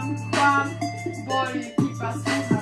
some fun, boy, keep us.